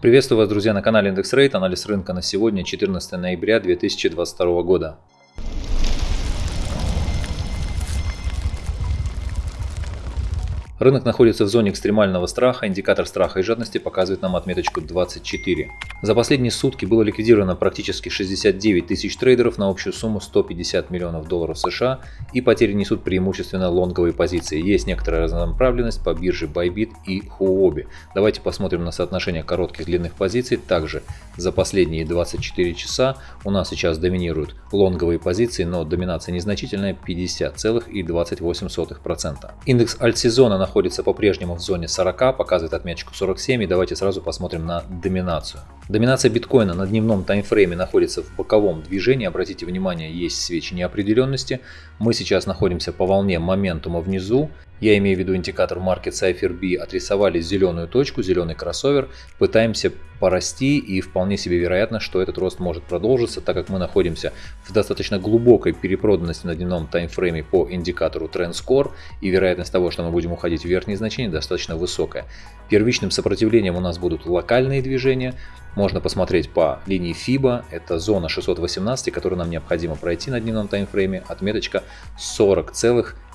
Приветствую вас, друзья, на канале Индекс Рейт. Анализ рынка на сегодня, 14 ноября 2022 года. Рынок находится в зоне экстремального страха, индикатор страха и жадности показывает нам отметочку 24. За последние сутки было ликвидировано практически 69 тысяч трейдеров на общую сумму 150 миллионов долларов США и потери несут преимущественно лонговые позиции. Есть некоторая разнонаправленность по бирже Bybit и Huobi. Давайте посмотрим на соотношение коротких и длинных позиций. Также за последние 24 часа у нас сейчас доминируют лонговые позиции, но доминация незначительная 50,28%. Индекс альтсезона находится по-прежнему в зоне 40, показывает отметочку 47 и давайте сразу посмотрим на доминацию. Доминация биткоина на дневном таймфрейме находится в боковом движении. Обратите внимание, есть свечи неопределенности. Мы сейчас находимся по волне моментума внизу. Я имею в виду индикатор Market Cipher B. Отрисовали зеленую точку, зеленый кроссовер. Пытаемся порасти и вполне себе вероятно, что этот рост может продолжиться, так как мы находимся в достаточно глубокой перепроданности на дневном таймфрейме по индикатору Trend Score и вероятность того, что мы будем уходить в верхние значения достаточно высокая. Первичным сопротивлением у нас будут локальные движения, можно посмотреть по линии FIBA, это зона 618, которую нам необходимо пройти на дневном таймфрейме, отметочка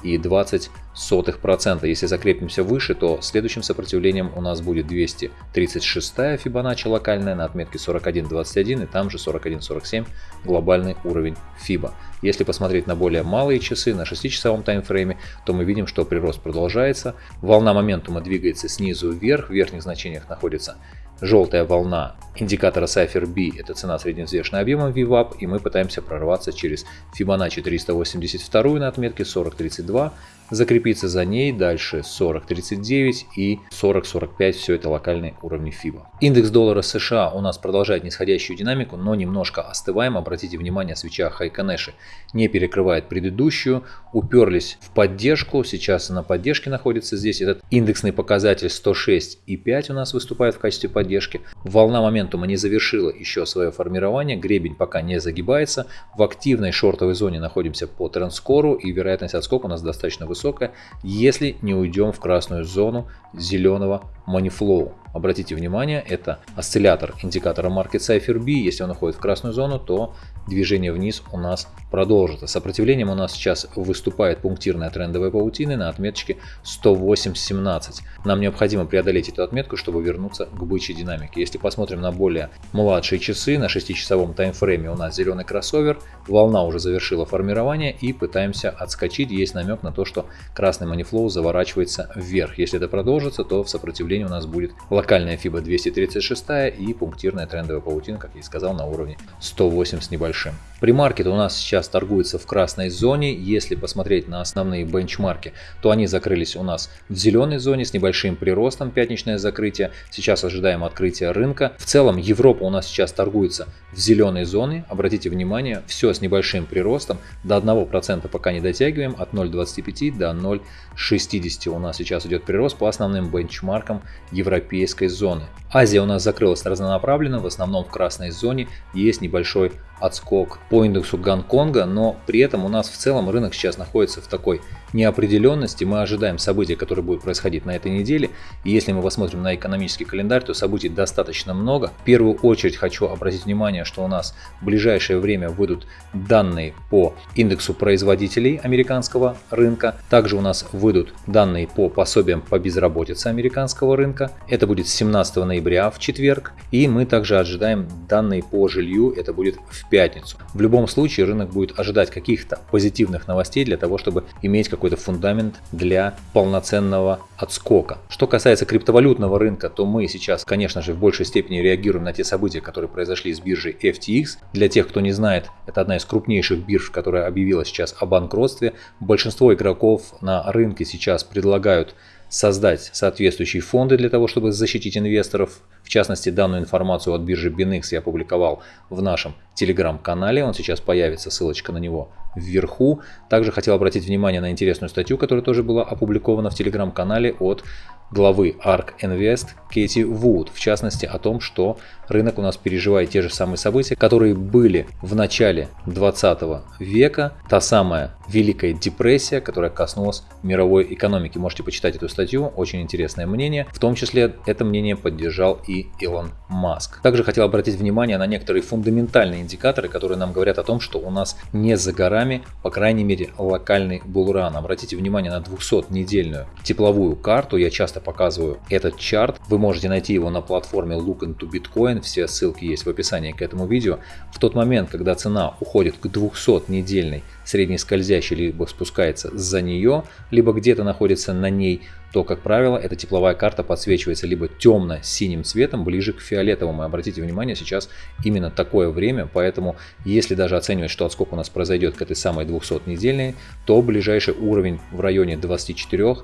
40,20%. Если закрепимся выше, то следующим сопротивлением у нас будет 236 Fibonacci локальная на отметке 41.21 и там же 41.47 глобальный уровень FIBA. Если посмотреть на более малые часы, на 6-часовом таймфрейме, то мы видим, что прирост продолжается. Волна моментума двигается снизу вверх, в верхних значениях находится Желтая волна индикатора Cypher B – это цена средневзвешенным объемом VWAP, и мы пытаемся прорваться через Fibonacci 382 на отметке 40.32 закрепиться за ней, дальше 40.39 и 40.45, все это локальные уровни FIBA. Индекс доллара США у нас продолжает нисходящую динамику, но немножко остываем, обратите внимание, свеча Хайконеши не перекрывает предыдущую, уперлись в поддержку, сейчас на поддержке находится здесь, этот индексный показатель 106,5 у нас выступает в качестве поддержки, волна моментума не завершила еще свое формирование, гребень пока не загибается, в активной шортовой зоне находимся по трендскору и вероятность отскока у нас достаточно высокая высокая, если не уйдем в красную зону зеленого Moneyflow. Обратите внимание, это осциллятор индикатора Market Cipher B. Если он уходит в красную зону, то движение вниз у нас продолжится. Сопротивлением у нас сейчас выступает пунктирная трендовая паутина на отметочке 108.17. Нам необходимо преодолеть эту отметку, чтобы вернуться к бычьей динамике. Если посмотрим на более младшие часы, на 6-часовом таймфрейме у нас зеленый кроссовер, волна уже завершила формирование и пытаемся отскочить. Есть намек на то, что красный манифлоу заворачивается вверх. Если это продолжится, то в сопротивлении у нас будет локальная FIBA 236 и пунктирная трендовая паутина, как я и сказал, на уровне 108 с небольшим. Примаркет у нас сейчас торгуется в красной зоне. Если посмотреть на основные бенчмарки, то они закрылись у нас в зеленой зоне с небольшим приростом, пятничное закрытие. Сейчас ожидаем открытия рынка. В целом Европа у нас сейчас торгуется в зеленой зоне. Обратите внимание, все с небольшим приростом. До 1% пока не дотягиваем, от 0,25 до 0,60 у нас сейчас идет прирост по основным бенчмаркам европейской зоны. Азия у нас закрылась разнонаправленно, в основном в красной зоне. Есть небольшой отскок по индексу Гонконга, но при этом у нас в целом рынок сейчас находится в такой неопределенности. Мы ожидаем событий, которые будут происходить на этой неделе. И если мы посмотрим на экономический календарь, то событий достаточно много. В первую очередь хочу обратить внимание, что у нас в ближайшее время выйдут данные по индексу производителей американского рынка. Также у нас выйдут данные по пособиям по безработице американского рынка. Это будет 17 ноября в четверг. И мы также ожидаем данные по жилью. Это будет в пятницу. В любом случае рынок будет ожидать каких-то позитивных новостей для того, чтобы иметь какой-то фундамент для полноценного отскока. Что касается криптовалютного рынка, то мы сейчас, конечно же, в большей степени реагируем на те события, которые произошли с биржей FTX. Для тех, кто не знает, это одна из крупнейших бирж, которая объявила сейчас о банкротстве. Большинство игроков на рынке сейчас предлагают создать соответствующие фонды для того, чтобы защитить инвесторов. В частности, данную информацию от биржи BinX я опубликовал в нашем телеграм-канале. Он сейчас появится, ссылочка на него вверху. Также хотел обратить внимание на интересную статью, которая тоже была опубликована в телеграм-канале от главы ARK Invest Кэти Вуд, в частности о том, что рынок у нас переживает те же самые события, которые были в начале 20 века, та самая Великая депрессия, которая коснулась мировой экономики. Можете почитать эту статью, очень интересное мнение. В том числе это мнение поддержал и Илон Маск. Также хотел обратить внимание на некоторые фундаментальные индикаторы, которые нам говорят о том, что у нас не за горами, по крайней мере, локальный булран. Обратите внимание на 200-недельную тепловую карту. Я часто показываю этот чарт. Вы можете найти его на платформе Look into Bitcoin. Все ссылки есть в описании к этому видео. В тот момент, когда цена уходит к 200-недельной средней скользящей, либо спускается за нее, либо где-то находится на ней, то, как правило, эта тепловая карта подсвечивается либо темно-синим цветом, ближе к фиолетовому. И обратите внимание, сейчас именно такое время, поэтому если даже оценивать, что отскок у нас произойдет к этой самой 200-недельной, то ближайший уровень в районе 24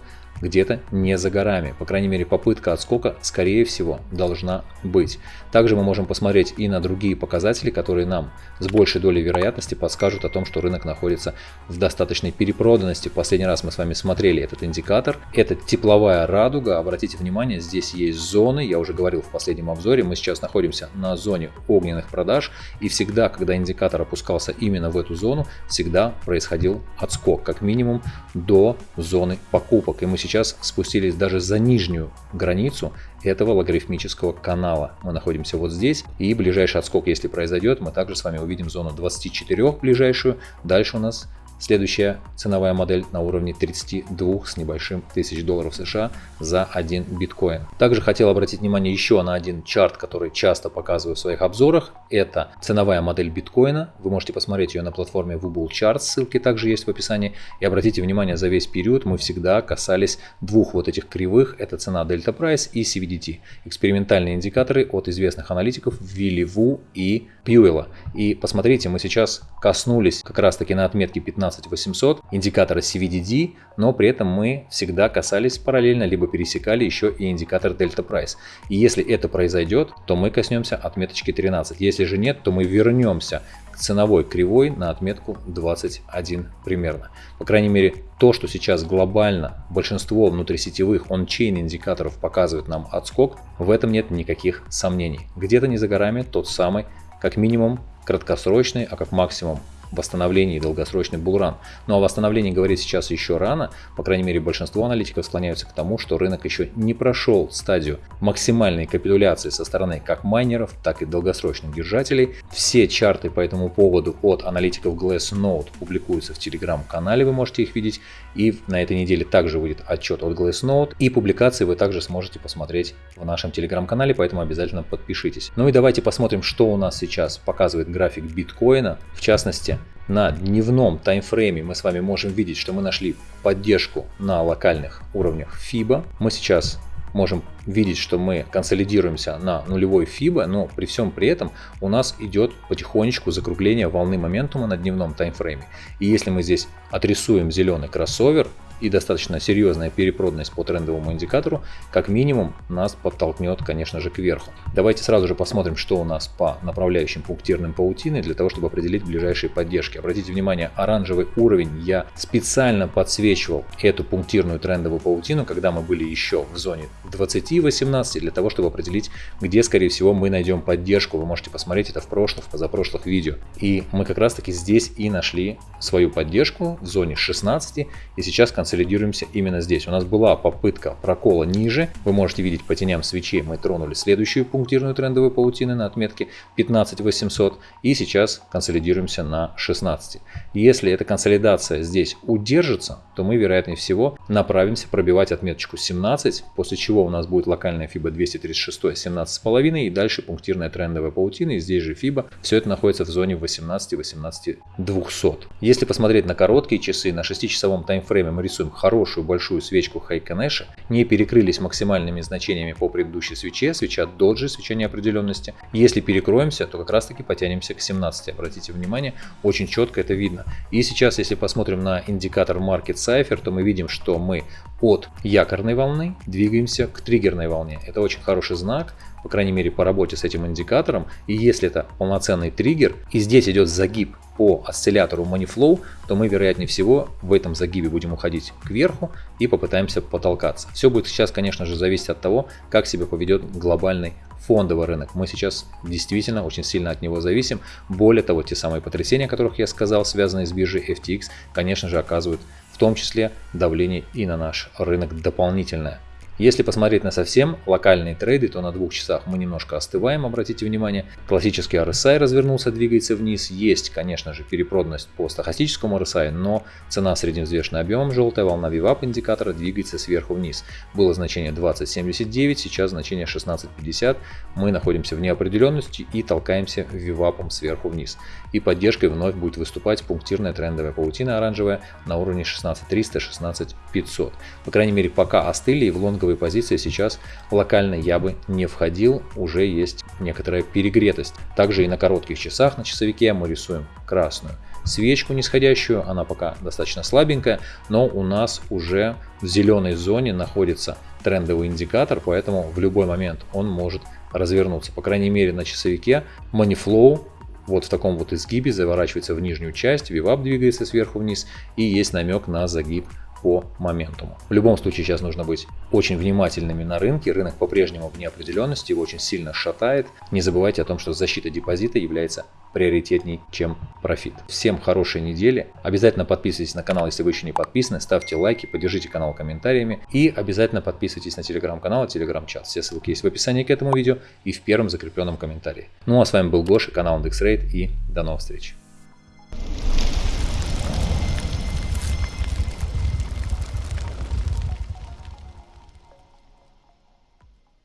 где-то не за горами. По крайней мере, попытка отскока, скорее всего, должна быть. Также мы можем посмотреть и на другие показатели, которые нам с большей долей вероятности подскажут о том, что рынок находится в достаточной перепроданности. Последний раз мы с вами смотрели этот индикатор. Это тепловая радуга. Обратите внимание, здесь есть зоны. Я уже говорил в последнем обзоре. Мы сейчас находимся на зоне огненных продаж. И всегда, когда индикатор опускался именно в эту зону, всегда происходил отскок. Как минимум до зоны покупок. И мы сейчас спустились даже за нижнюю границу этого логарифмического канала. Мы находимся вот здесь, и ближайший отскок, если произойдет, мы также с вами увидим зону 24 ближайшую. Дальше у нас Следующая ценовая модель на уровне 32 с небольшим тысяч долларов США за один биткоин. Также хотел обратить внимание еще на один чарт, который часто показываю в своих обзорах. Это ценовая модель биткоина. Вы можете посмотреть ее на платформе Wubble Charts, ссылки также есть в описании. И обратите внимание, за весь период мы всегда касались двух вот этих кривых. Это цена Delta Price и CVDT. Экспериментальные индикаторы от известных аналитиков Вилли Ву и Пьюэлла. И посмотрите, мы сейчас коснулись как раз таки на отметке 15 15800 индикатора CVDD, но при этом мы всегда касались параллельно, либо пересекали еще и индикатор Delta Price. И если это произойдет, то мы коснемся отметочки 13. Если же нет, то мы вернемся к ценовой кривой на отметку 21 примерно. По крайней мере, то, что сейчас глобально большинство внутрисетевых он-чейн индикаторов показывает нам отскок, в этом нет никаких сомнений. Где-то не за горами тот самый, как минимум, краткосрочный, а как максимум восстановлении долгосрочный булран. Но о восстановлении говорить сейчас еще рано, по крайней мере большинство аналитиков склоняются к тому, что рынок еще не прошел стадию максимальной капитуляции со стороны как майнеров, так и долгосрочных держателей. Все чарты по этому поводу от аналитиков Glassnode публикуются в телеграм-канале, вы можете их видеть. И на этой неделе также выйдет отчет от Glassnode. И публикации вы также сможете посмотреть в нашем телеграм-канале, поэтому обязательно подпишитесь. Ну и давайте посмотрим, что у нас сейчас показывает график биткоина. В частности, на дневном таймфрейме мы с вами можем видеть, что мы нашли поддержку на локальных уровнях FIBA. Мы сейчас можем видеть, что мы консолидируемся на нулевой FIBA, но при всем при этом у нас идет потихонечку закругление волны моментума на дневном таймфрейме. И если мы здесь отрисуем зеленый кроссовер, и достаточно серьезная перепроданность по трендовому индикатору, как минимум нас подтолкнет, конечно же, кверху. Давайте сразу же посмотрим, что у нас по направляющим пунктирным паутины, для того, чтобы определить ближайшие поддержки. Обратите внимание, оранжевый уровень я специально подсвечивал эту пунктирную трендовую паутину, когда мы были еще в зоне 20-18, для того, чтобы определить, где, скорее всего, мы найдем поддержку. Вы можете посмотреть это в прошлых, позапрошлых видео. И мы как раз таки здесь и нашли свою поддержку в зоне 16, и сейчас концентрируемся консолидируемся именно здесь. У нас была попытка прокола ниже. Вы можете видеть по теням свечей мы тронули следующую пунктирную трендовую паутину на отметке 15800 и сейчас консолидируемся на 16. Если эта консолидация здесь удержится, то мы вероятнее всего направимся пробивать отметочку 17, после чего у нас будет локальная FIBA 236 17,5 и дальше пунктирная трендовая паутина и здесь же FIBA. Все это находится в зоне 18 18 200. Если посмотреть на короткие часы, на 6-часовом таймфрейме мы рисуем рисуем хорошую большую свечку Хайконеша, не перекрылись максимальными значениями по предыдущей свече, свеча доджи, свеча неопределенности. Если перекроемся, то как раз таки потянемся к 17. Обратите внимание, очень четко это видно. И сейчас, если посмотрим на индикатор Market Cipher, то мы видим, что мы от якорной волны двигаемся к триггерной волне. Это очень хороший знак, по крайней мере по работе с этим индикатором. И если это полноценный триггер, и здесь идет загиб по осциллятору Moneyflow, то мы вероятнее всего в этом загибе будем уходить кверху и попытаемся потолкаться. Все будет сейчас, конечно же, зависеть от того, как себя поведет глобальный фондовый рынок. Мы сейчас действительно очень сильно от него зависим. Более того, те самые потрясения, о которых я сказал, связанные с биржей FTX, конечно же, оказывают в том числе давление и на наш рынок дополнительное. Если посмотреть на совсем локальные трейды, то на двух часах мы немножко остываем, обратите внимание. Классический RSI развернулся, двигается вниз. Есть, конечно же, перепроданность по стахастическому RSI, но цена средневзвешенным объемом, желтая волна VWAP индикатора двигается сверху вниз. Было значение 20.79, сейчас значение 16.50. Мы находимся в неопределенности и толкаемся VWAP сверху вниз. И поддержкой вновь будет выступать пунктирная трендовая паутина оранжевая на уровне 16.300-16.500. По крайней мере, пока остыли и в лонговой лонговые позиции сейчас локально я бы не входил, уже есть некоторая перегретость. Также и на коротких часах на часовике мы рисуем красную свечку нисходящую, она пока достаточно слабенькая, но у нас уже в зеленой зоне находится трендовый индикатор, поэтому в любой момент он может развернуться. По крайней мере на часовике Moneyflow вот в таком вот изгибе заворачивается в нижнюю часть, VWAP двигается сверху вниз и есть намек на загиб по моментуму. В любом случае сейчас нужно быть очень внимательными на рынке. Рынок по-прежнему в неопределенности, его очень сильно шатает. Не забывайте о том, что защита депозита является приоритетней, чем профит. Всем хорошей недели. Обязательно подписывайтесь на канал, если вы еще не подписаны. Ставьте лайки, поддержите канал комментариями. И обязательно подписывайтесь на телеграм-канал и телеграм-чат. Все ссылки есть в описании к этому видео и в первом закрепленном комментарии. Ну а с вами был Гоша, канал IndexRate и до новых встреч.